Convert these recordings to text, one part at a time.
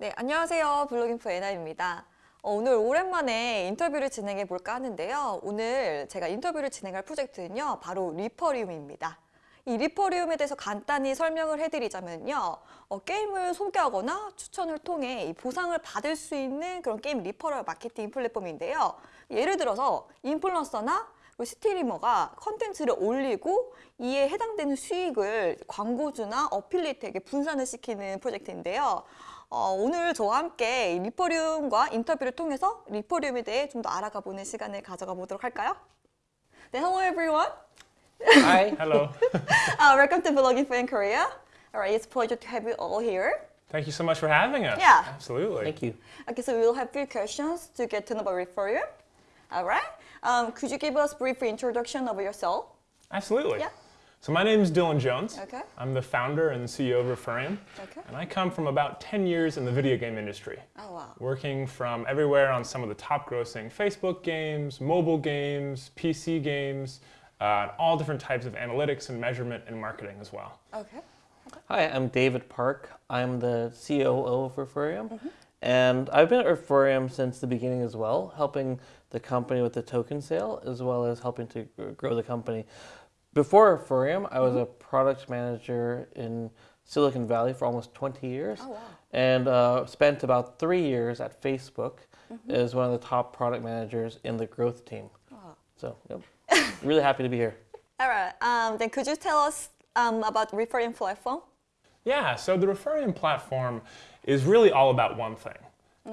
네, 안녕하세요. 블로깅프 에나입니다. 어, 오늘 오랜만에 인터뷰를 진행해 볼까 하는데요. 오늘 제가 인터뷰를 진행할 프로젝트는요. 바로 리퍼리움입니다. 이 리퍼리움에 대해서 간단히 설명을 해드리자면요. 어, 게임을 소개하거나 추천을 통해 이 보상을 받을 수 있는 그런 게임 리퍼럴 마케팅 플랫폼인데요. 예를 들어서 인플루언서나 그리고 스트리머가 컨텐츠를 올리고 이에 해당되는 수익을 광고주나 어필리트에게 분산을 시키는 프로젝트인데요. 어, 오늘 저와 함께 리퍼리움과 인터뷰를 통해서 리퍼리움에 대해 좀 더 알아가 보는 시간을 가져가 보도록 할까요? 네, hello everyone. Hi. Hello. Uh, welcome to Vlogging for in Korea. All right, it's a pleasure to have you all here. Thank you so much for having us. Yeah. Absolutely. Thank you. Okay, so we will have few questions to get to know about Referrium. All right. Um, could you give us a brief introduction of yourself? Absolutely. Yeah. So my name is Dylan Jones. Okay. I'm the founder and CEO of Refereum. Okay. And I come from about 10 years in the video game industry, Oh wow. working from everywhere on some of the top grossing Facebook games, mobile games, PC games, uh, all different types of analytics and measurement and marketing as well. Okay. Hi, I'm David Park. I'm the COO of Refereum. And I've been at Refereum since the beginning as well, helping the company with the token sale as well as helping to grow the company. Before Refereum, I was a product manager in Silicon Valley for almost 20 years Oh wow. and uh, spent about three years at Facebook as one of the top product managers in the growth team. Oh. So, yep. really happy to be here. All right. Um, then could you tell us um, about Refereum platform? Yeah, so the Refereum platform is really all about one thing.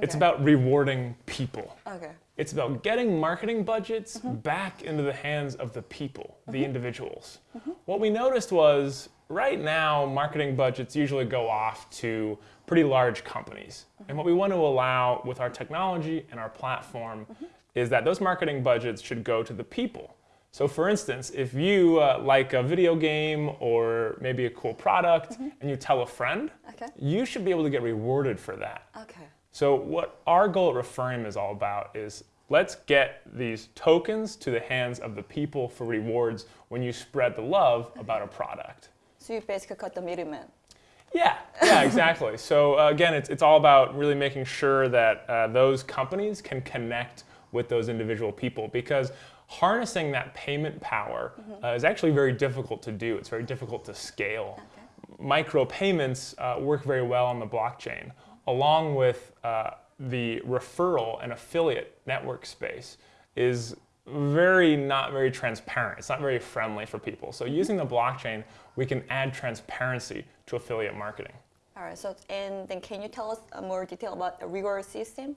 It's about rewarding people. Okay. It's about getting marketing budgets mm-hmm. back into the hands of the people, the mm-hmm. individuals. Mm-hmm. What we noticed was right now, marketing budgets usually go off to pretty large companies. And what we want to allow with our technology and our platform is that those marketing budgets should go to the people. So, for instance, if you uh, like a video game or maybe a cool product and you tell a friend, Okay. you should be able to get rewarded for that. Okay. So what our goal at Refereum is all about is let's get these tokens to the hands of the people for rewards when you spread the love about a product. So you basically cut the middleman. Yeah, yeah, exactly. so uh, again, it's, it's all about really making sure that uh, those companies can connect with those individual people because harnessing that payment power uh, is actually very difficult to do. It's very difficult to scale. Micropayments uh, work very well on the blockchain, along with uh, the referral and affiliate network space is very not very transparent. It's not very friendly for people. So using the blockchain, we can add transparency to affiliate marketing. All right. So and then can you tell us uh, more detail about the reward system?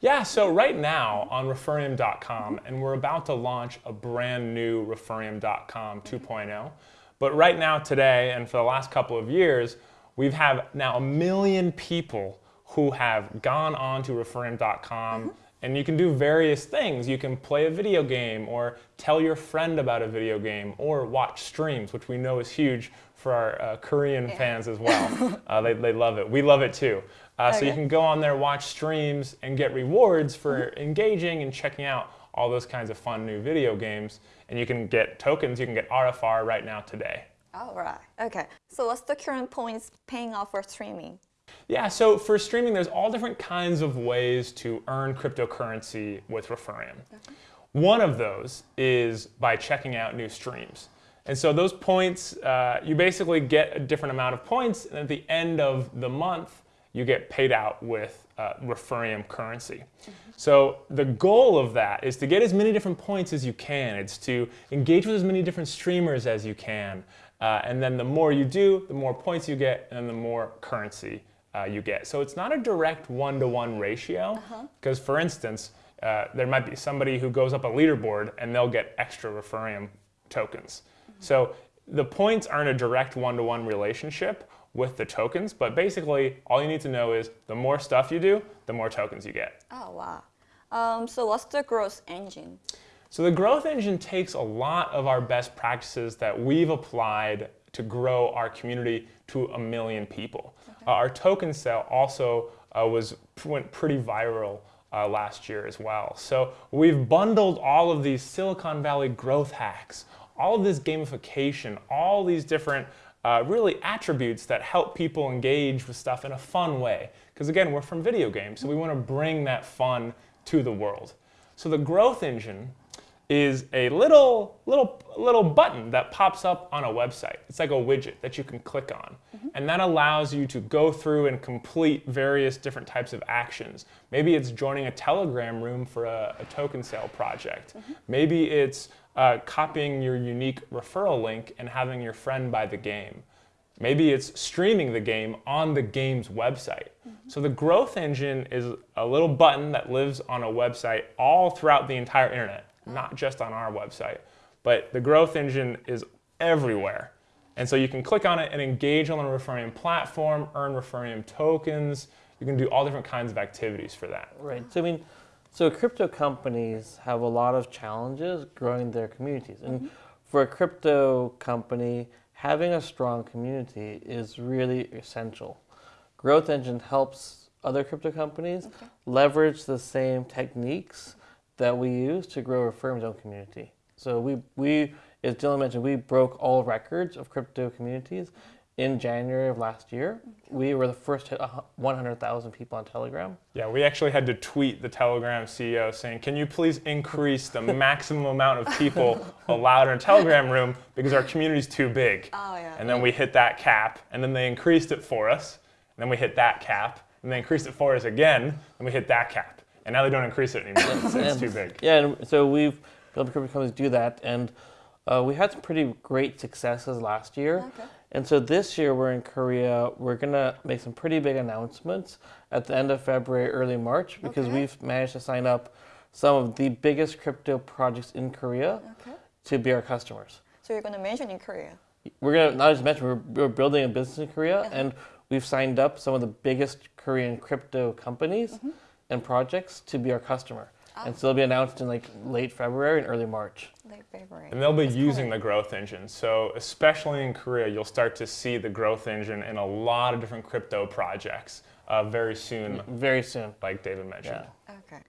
Yeah, so right now on Refereum.com, and we're about to launch a brand new Refereum.com 2.0. But right now, today, and for the last couple of years, we've have now a million people who have gone on to Refereum.com, and you can do various things. You can play a video game, or tell your friend about a video game, or watch streams, which we know is huge for our uh, Korean fans as well. uh, they, they love it. We love it too. Uh, So you can go on there, watch streams, and get rewards for engaging and checking out all those kinds of fun new video games. And you can get tokens, you can get RFR right now today. All right. Okay. So what's the current points paying off for streaming? Yeah, so for streaming, there's all different kinds of ways to earn cryptocurrency with Refereum. One of those is by checking out new streams. And so those points, uh, you basically get a different amount of points, and at the end of the month, you get paid out with uh, Refereum currency. So the goal of that is to get as many different points as you can. It's to engage with as many different streamers as you can. Uh, and then the more you do, the more points you get, and the more currency uh, you get. So it's not a direct one-to-one ratio, because for instance, uh, there might be somebody who goes up a leaderboard and they'll get extra Refereum tokens. So the points aren't a direct one-to-one relationship with the tokens, but basically all you need to know is the more stuff you do, the more tokens you get. Oh wow. Um, so what's the growth engine? So the growth engine takes a lot of our best practices that we've applied to grow our community to a million people. Uh, our token sale also uh, was went pretty viral uh, last year as well. So we've bundled all of these Silicon Valley growth hacks, all of this gamification, all these different uh, really attributes that help people engage with stuff in a fun way. Because again, we're from video games, so we want to bring that fun to the world. So the growth engine is a little, little, little button that pops up on a website. It's like a widget that you can click on. Mm-hmm. And that allows you to go through and complete various different types of actions. Maybe it's joining a Telegram room for a, a token sale project. Mm-hmm. Maybe it's uh, copying your unique referral link and having your friend buy the game. Maybe it's streaming the game on the game's website. Mm-hmm. So the growth engine is a little button that lives on a website all throughout the entire internet, not just on our website. But the growth engine is everywhere. And so you can click on it and engage on the Refereum platform, earn Refereum tokens. You can do all different kinds of activities for that. Right. So I mean, so crypto companies have a lot of challenges growing their communities, and mm-hmm. for a crypto company, having a strong community is really essential. Growth Engine helps other crypto companies leverage the same techniques that we use to grow a firm's own community. So we we as Dylan mentioned, we broke all records of crypto communities in January of last year. We were the first to hit 100,000 people on Telegram. Yeah, we actually had to tweet the Telegram CEO saying, "Can you please increase the maximum amount of people allowed in a Telegram room because our community's too big?" Oh, yeah. And then we hit that cap, and then they increased it for us, and then we hit that cap, and they increased it for us again, and we hit that cap, and now they don't increase it anymore. so it's And- too big. Yeah, and so we've built crypto companies do that, and uh, we had some pretty great successes last year. Okay. And so this year we're in Korea. We're gonna make some pretty big announcements at the end of February, early March, because Okay. we've managed to sign up some of the biggest crypto projects in Korea Okay. to be our customers. So you're gonna mention in Korea. We're gonna not just mention we're, we're building a business in Korea, Uh-huh. and we've signed up some of the biggest Korean crypto companies Mm-hmm. And projects to be our customer. Ah. And so they'll be announced in like late February and early March. Late February. And they'll be That's using cool. the growth engine. So, especially in Korea, you'll start to see the growth engine in a lot of different crypto projects uh, very soon, Very soon. like David mentioned. Yeah. Okay.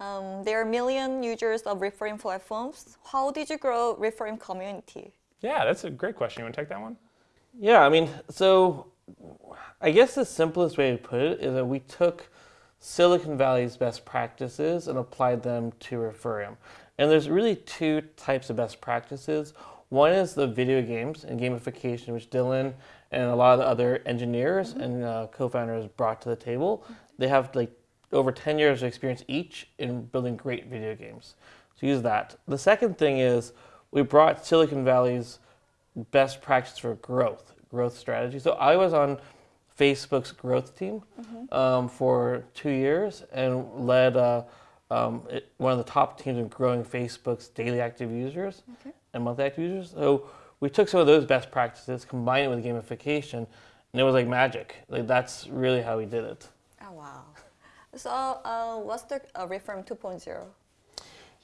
Um, there are a million users of Reframe platforms. How did you grow Reframe community? Yeah, that's a great question. You want to take that one? Yeah, I mean, so I guess the simplest way to put it is that we took Silicon Valley's best practices and applied them to Refereum. And there's really two types of best practices. One is the video games and gamification, which Dylan and a lot of the other engineers and uh, co-founders brought to the table. They have like over 10 years of experience each in building great video games. So use that. The second thing is we brought Silicon Valley's best practice for growth, growth strategy. So I was on Facebook's growth team um, for two years and led uh, um, it, one of the top teams in growing Facebook's daily active users and monthly active users. So we took some of those best practices, combined it with gamification, and it was like magic. Like that's really how we did it. Oh wow. So uh, what's the uh, Reframe 2.0?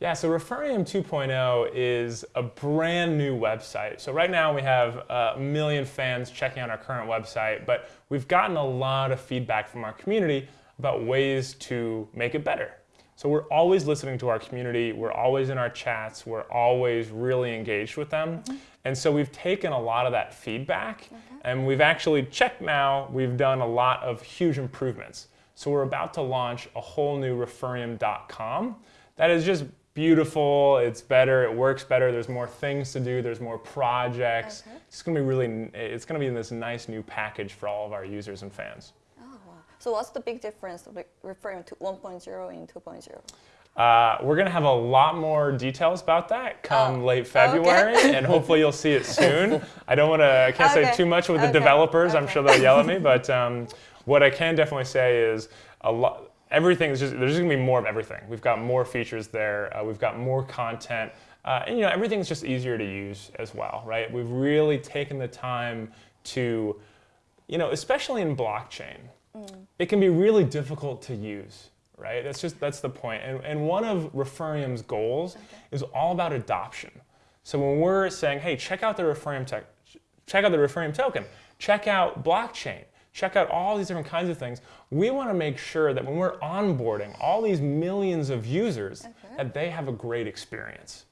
Yeah, so Refereum 2.0 is a brand new website. So right now we have uh, a million fans checking out our current website, but we've gotten a lot of feedback from our community about ways to make it better. So we're always listening to our community, we're always in our chats, we're always really engaged with them. Mm-hmm. And so we've taken a lot of that feedback mm-hmm. and we've actually checked now, we've done a lot of huge improvements. So we're about to launch a whole new refereum.com that is just beautiful, it's better, it works better, there's more things to do, there's more projects. Okay. It's going to be really it's going to be in this nice new package for all of our users and fans. Oh wow. So what's the big difference referring to 1.0 and 2.0? Uh, we're going to have a lot more details about that come Oh, late February, and hopefully you'll see it soon. I don't want to, I can't Okay, say too much with the okay, developers. I'm sure they'll yell at me, but um, what I can definitely say is a lot. Everything is just there's just gonna be more of everything. We've got more features there. Uh, we've got more content, uh, and you know everything's just easier to use as well, right? We've really taken the time to, you know, especially in blockchain, it can be really difficult to use, right? That's just that's the point. And and one of Refereum's goals is all about adoption. So when we're saying, hey, check out the Refereum tech, check out the Refereum token, check out blockchain, check out all these different kinds of things, we want to make sure that when we're onboarding all these millions of users, that they have a great experience.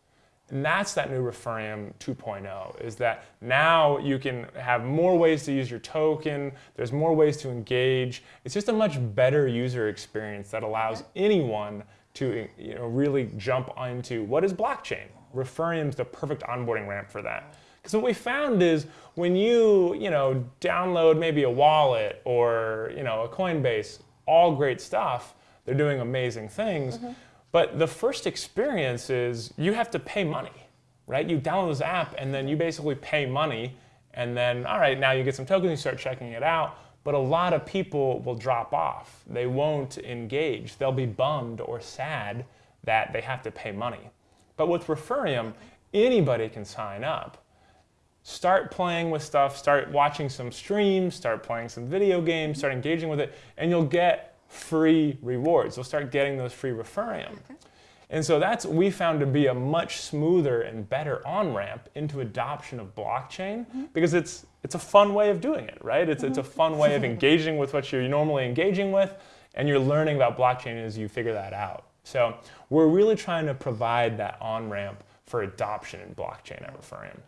And that's that new Refereum 2.0 is that now you can have more ways to use your token, there's more ways to engage. It's just a much better user experience that allows anyone to you know, really jump into what is blockchain. Refereum is the perfect onboarding ramp for that. Because what we found is when you, you know, download maybe a wallet or, you know, a Coinbase, all great stuff, they're doing amazing things. Mm-hmm. But the first experience is you have to pay money, right? You download this app and then you basically pay money and then, all right, now you get some tokens, you start checking it out. But a lot of people will drop off. They won't engage. They'll be bummed or sad that they have to pay money. But with Refereum, anybody can sign up start playing with stuff, start watching some streams, start playing some video games, start engaging with it, and you'll get free rewards. You'll start getting those free Refereum. And so that's what we found to be a much smoother and better on ramp into adoption of blockchain mm-hmm. because it's it's a fun way of doing it, right? It's it's a mm-hmm. fun way of engaging with what you're normally engaging with, and you're learning about blockchain as you figure that out. So we're really trying to provide that on ramp for adoption in blockchain at Refereum.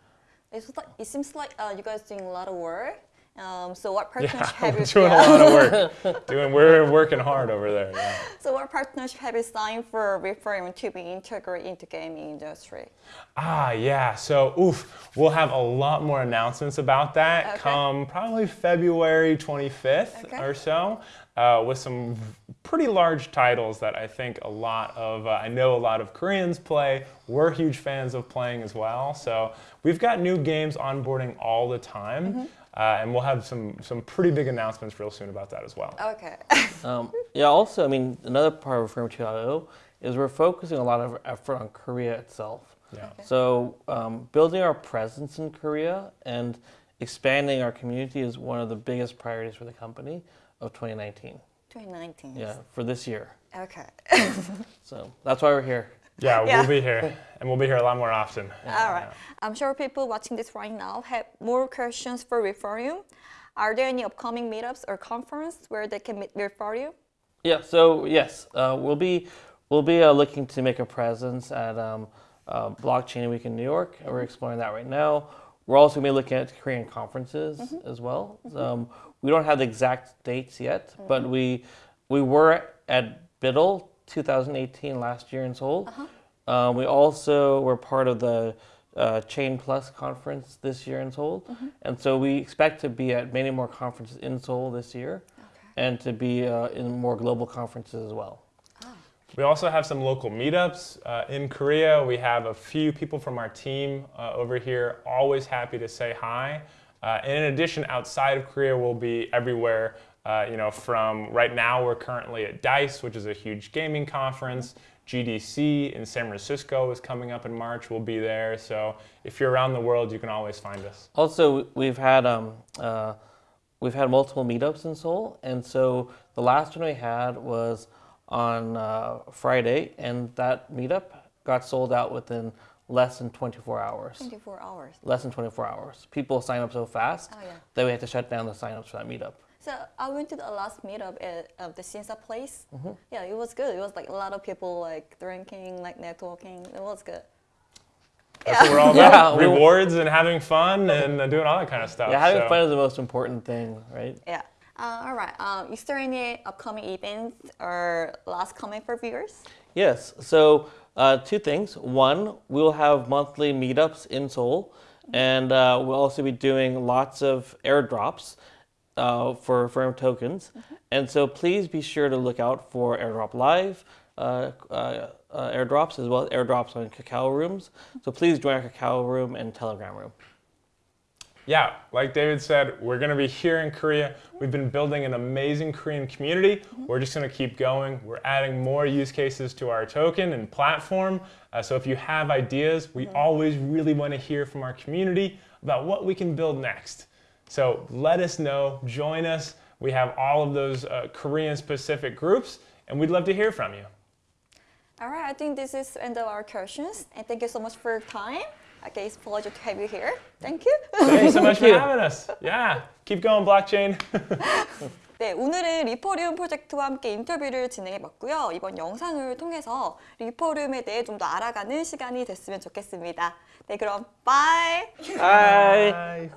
It's like, it seems like uh, you guys doing a lot of work. Um, so what Yeah, partnership have we're you doing a lot of work. doing, we're working hard over there. Yeah. So what partnership have you signed for Reframe to be integrated into gaming industry? Ah, yeah. So, oof, we'll have a lot more announcements about that Okay. come probably February 25th Okay. or so, uh, with some pretty large titles that I think a lot of, uh, I know a lot of Koreans play. We're huge fans of playing as well. So, we've got new games onboarding all the time. Mm-hmm. Uh, and we'll have some, some pretty big announcements real soon about that as well. Okay. Um, yeah, also, I mean, another part of Firm 2.0 is we're focusing a lot of effort on Korea itself. Yeah. So, um, building our presence in Korea and expanding our community is one of the biggest priorities for the company of 2019. 2019. Yeah, for this year. Okay. So that's why we're here. Yeah, Yeah. we'll be here. And we'll be here a lot more often. All right. I'm sure people watching this right now have more questions for Refereum. Are there any upcoming meetups or conference where they can meet Refereum? Yeah. So yes, uh, we'll be we'll be uh, looking to make a presence at um, uh, Blockchain Week in New York. and We're exploring that right now. We're also going to be looking at Korean conferences as well. Um, we don't have the exact dates yet, but we we were at BIDL 2018 last year in Seoul. Uh, we also were part of the uh, Chain Plus conference this year in Seoul, and so we expect to be at many more conferences in Seoul this year, and to be uh, in more global conferences as well. We also have some local meetups uh, in Korea. We have a few people from our team uh, over here, always happy to say hi. Uh, and in addition, outside of Korea, we'll be everywhere. Uh, you know, from right now, we're currently at DICE, which is a huge gaming conference. GDC in San Francisco is coming up in March. We'll be there. So if you're around the world, you can always find us. Also, we've had um, uh, we've had multiple meetups in Seoul, and so the last one we had was on uh, Friday, and that meetup got sold out within less than 24 hours. 24 hours. Less than 24 hours. People sign up so fast Oh, yeah. that we had to shut down the signups for that meetup. So I went to the last meetup at uh, the Sinsa place. Mm-hmm. Yeah, it was good. It was like a lot of people like drinking, like networking. It was good. That's what we're all Yeah, about. we- Rewards and having fun and uh, doing all that kind of stuff. Yeah, having So- fun is the most important thing, right? Yeah. Uh, all right. Um, is there any upcoming events or last comment for viewers? Yes. So uh, two things. One, we'll have monthly meetups in Seoul, and uh, we'll also be doing lots of airdrops uh, for firm tokens. And so please be sure to look out for airdrop live. Uh, uh, uh, airdrops as well as airdrops on Kakao rooms. So please join our Kakao room and Telegram room. Yeah, like David said, we're going to be here in Korea. We've been building an amazing Korean community. We're just going to keep going. We're adding more use cases to our token and platform. Uh, so if you have ideas, we always really want to hear from our community about what we can build next. So let us know, join us. We have all of those uh, Korean specific groups, and we'd love to hear from you. All right. I think this is the end of our questions. And thank you so much for your time. Okay, it's a pleasure to have you here. Thank you. Thanks so much for having us. Yeah, keep going, blockchain. 네, 오늘은 리퍼리움 프로젝트와 함께 인터뷰를 진행해 봤고요. 이번 영상을 통해서 리퍼리움에 대해 좀 더 알아가는 시간이 됐으면 좋겠습니다. 네, 그럼! Hi. Bye.